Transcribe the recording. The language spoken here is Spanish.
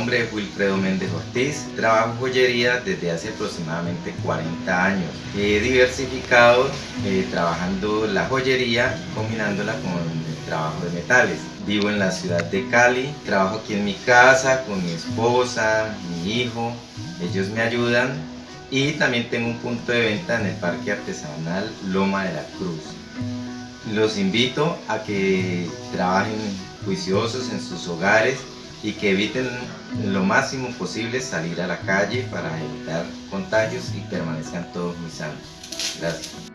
nombre es Wilfredo Méndez Ortiz, trabajo joyería desde hace aproximadamente 40 años. He diversificado eh, trabajando la joyería combinándola con el trabajo de metales. Vivo en la ciudad de Cali, trabajo aquí en mi casa con mi esposa, mi hijo, ellos me ayudan y también tengo un punto de venta en el Parque Artesanal Loma de la Cruz. Los invito a que trabajen juiciosos en sus hogares y que eviten lo máximo posible salir a la calle para evitar contagios y permanezcan todos muy sanos. Gracias.